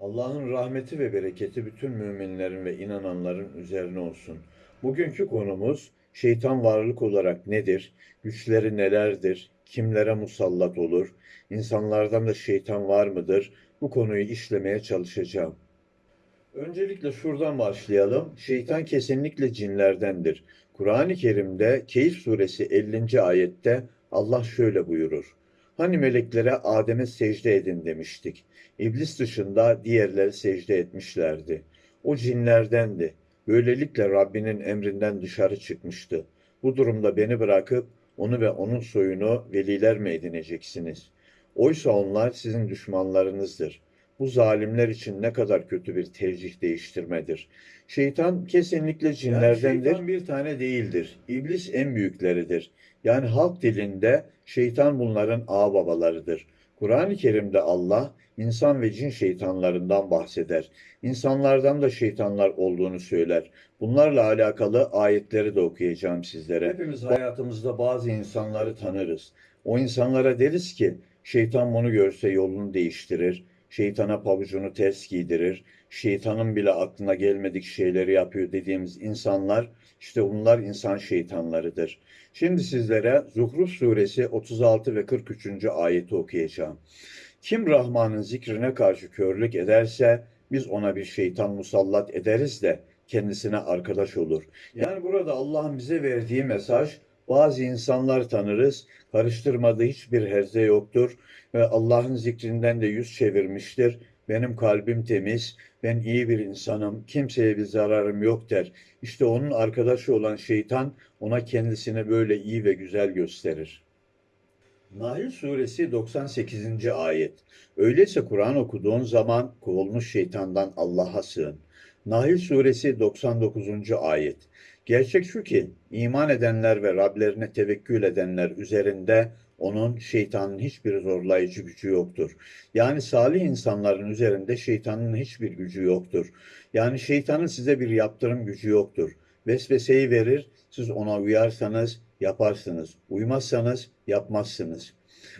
Allah'ın rahmeti ve bereketi bütün müminlerin ve inananların üzerine olsun. Bugünkü konumuz şeytan varlık olarak nedir? Güçleri nelerdir? Kimlere musallat olur? İnsanlardan da şeytan var mıdır? Bu konuyu işlemeye çalışacağım. Öncelikle şuradan başlayalım. Şeytan kesinlikle cinlerdendir. Kur'an-ı Kerim'de Keyif suresi 50. ayette Allah şöyle buyurur. Hani meleklere Adem'e secde edin demiştik. İblis dışında diğerleri secde etmişlerdi. O cinlerdendi. Böylelikle Rabbinin emrinden dışarı çıkmıştı. Bu durumda beni bırakıp onu ve onun soyunu veliler mi edineceksiniz? Oysa onlar sizin düşmanlarınızdır. Bu zalimler için ne kadar kötü bir tercih değiştirmedir. Şeytan kesinlikle cinlerdendir. şeytan bir tane değildir. İblis en büyükleridir. Yani halk dilinde şeytan bunların ağababalarıdır. Kur'an-ı Kerim'de Allah insan ve cin şeytanlarından bahseder. İnsanlardan da şeytanlar olduğunu söyler. Bunlarla alakalı ayetleri de okuyacağım sizlere. Hepimiz hayatımızda bazı insanları tanırız. O insanlara deriz ki şeytan bunu görse yolunu değiştirir. Şeytana pabucunu ters giydirir. Şeytanın bile aklına gelmedik şeyleri yapıyor dediğimiz insanlar işte bunlar insan şeytanlarıdır. Şimdi sizlere Zuhruf suresi 36 ve 43. ayeti okuyacağım. Kim Rahman'ın zikrine karşı körlük ederse biz ona bir şeytan musallat ederiz de kendisine arkadaş olur. Yani burada Allah'ın bize verdiği mesaj bazı insanlar tanırız, karıştırmadığı hiçbir herze yoktur ve Allah'ın zikrinden de yüz çevirmiştir. Benim kalbim temiz, ben iyi bir insanım, kimseye bir zararım yok der. İşte onun arkadaşı olan şeytan ona kendisini böyle iyi ve güzel gösterir. Nahl suresi 98. ayet. Öyleyse Kur'an okuduğun zaman kovulmuş şeytandan Allah'a sığın. Nahl suresi 99. ayet. Gerçek şu ki iman edenler ve Rablerine tevekkül edenler üzerinde onun şeytanın hiçbir zorlayıcı gücü yoktur. Yani salih insanların üzerinde şeytanın hiçbir gücü yoktur. Yani şeytanın size bir yaptırım gücü yoktur. Vesveseyi verir, siz ona uyarsanız yaparsınız. Uymazsanız yapmazsınız.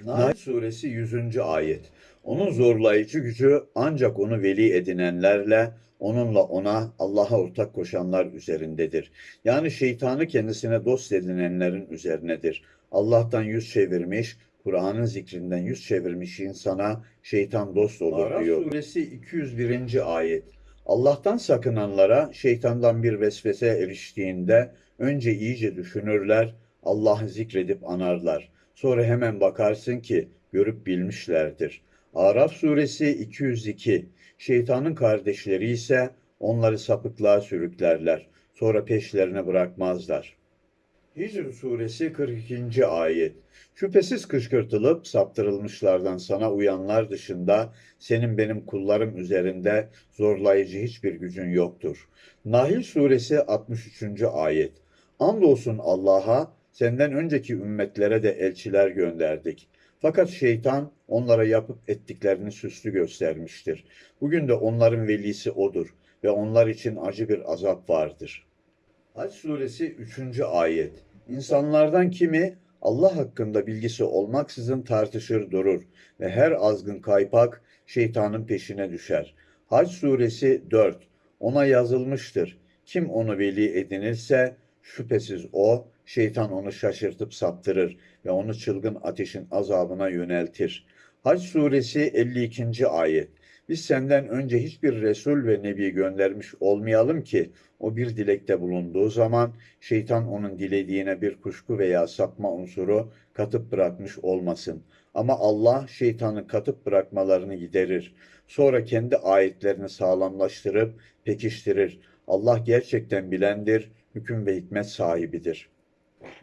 Nahl suresi 100. ayet. Onun zorlayıcı gücü ancak onu veli edinenlerle, onunla ona Allah'a ortak koşanlar üzerindedir. Yani şeytanı kendisine dost edinenlerin üzerinedir. Allah'tan yüz çevirmiş, Kur'an'ın zikrinden yüz çevirmiş insana şeytan dost olur Araf diyor. suresi 201. ayet. Allah'tan sakınanlara şeytandan bir vesvese eriştiğinde önce iyice düşünürler, Allah'ı zikredip anarlar. Sonra hemen bakarsın ki görüp bilmişlerdir. Araf suresi 202. Şeytanın kardeşleri ise onları sapıklığa sürüklerler. Sonra peşlerine bırakmazlar. Hicr suresi 42. ayet. Şüphesiz kışkırtılıp saptırılmışlardan sana uyanlar dışında senin benim kullarım üzerinde zorlayıcı hiçbir gücün yoktur. Nahil suresi 63. ayet. Andolsun Allah'a senden önceki ümmetlere de elçiler gönderdik. Fakat şeytan onlara yapıp ettiklerini süslü göstermiştir. Bugün de onların velisi odur ve onlar için acı bir azap vardır. Haç suresi 3. ayet. İnsanlardan kimi Allah hakkında bilgisi olmaksızın tartışır durur ve her azgın kaypak şeytanın peşine düşer. Hac suresi 4. Ona yazılmıştır. Kim onu veli edinirse şüphesiz o şeytan onu şaşırtıp saptırır ve onu çılgın ateşin azabına yöneltir. Hac suresi 52. ayet. Biz senden önce hiçbir Resul ve Nebi göndermiş olmayalım ki o bir dilekte bulunduğu zaman şeytan onun dilediğine bir kuşku veya sapma unsuru katıp bırakmış olmasın. Ama Allah şeytanı katıp bırakmalarını giderir. Sonra kendi ayetlerini sağlamlaştırıp pekiştirir. Allah gerçekten bilendir, hüküm ve hikmet sahibidir.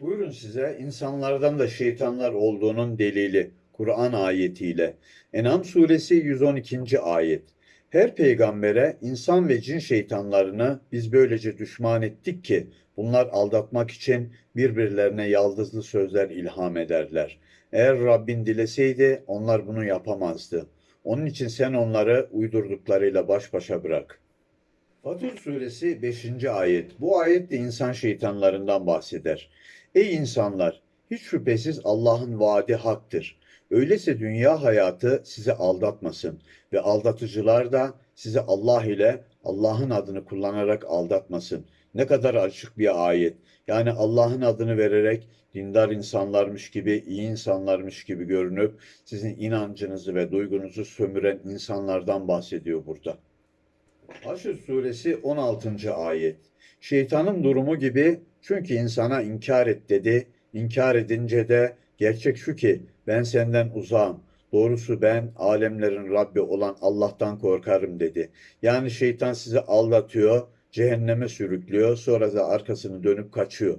Buyurun size insanlardan da şeytanlar olduğunun delili. Kur'an ayetiyle. En'am suresi 112. ayet. Her peygambere insan ve cin şeytanlarını biz böylece düşman ettik ki bunlar aldatmak için birbirlerine yaldızlı sözler ilham ederler. Eğer Rabbin dileseydi onlar bunu yapamazdı. Onun için sen onları uydurduklarıyla baş başa bırak. Fatır suresi 5. ayet. Bu ayet de insan şeytanlarından bahseder. Ey insanlar! Hiç şüphesiz Allah'ın vaadi haktır. Öyleyse dünya hayatı sizi aldatmasın ve aldatıcılar da sizi Allah ile Allah'ın adını kullanarak aldatmasın. Ne kadar açık bir ayet. Yani Allah'ın adını vererek dindar insanlarmış gibi, iyi insanlarmış gibi görünüp sizin inancınızı ve duygunuzu sömüren insanlardan bahsediyor burada. Haşr suresi 16. ayet. Şeytanın durumu gibi çünkü insana inkar et dedi. İnkar edince de gerçek şu ki ben senden uzağım. Doğrusu ben alemlerin Rabbi olan Allah'tan korkarım dedi. Yani şeytan sizi aldatıyor, cehenneme sürüklüyor, sonra da arkasını dönüp kaçıyor.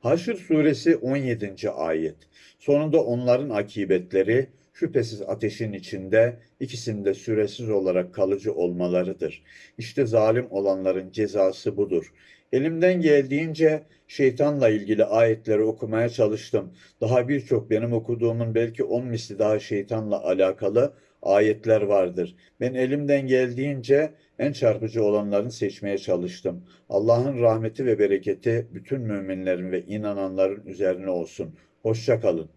Haşr suresi 17. ayet. Sonunda onların akibetleri şüphesiz ateşin içinde ikisinde süresiz olarak kalıcı olmalarıdır. İşte zalim olanların cezası budur. Elimden geldiğince şeytanla ilgili ayetleri okumaya çalıştım. Daha birçok benim okuduğumun belki on misli daha şeytanla alakalı ayetler vardır. Ben elimden geldiğince en çarpıcı olanlarını seçmeye çalıştım. Allah'ın rahmeti ve bereketi bütün müminlerin ve inananların üzerine olsun. Hoşça kalın.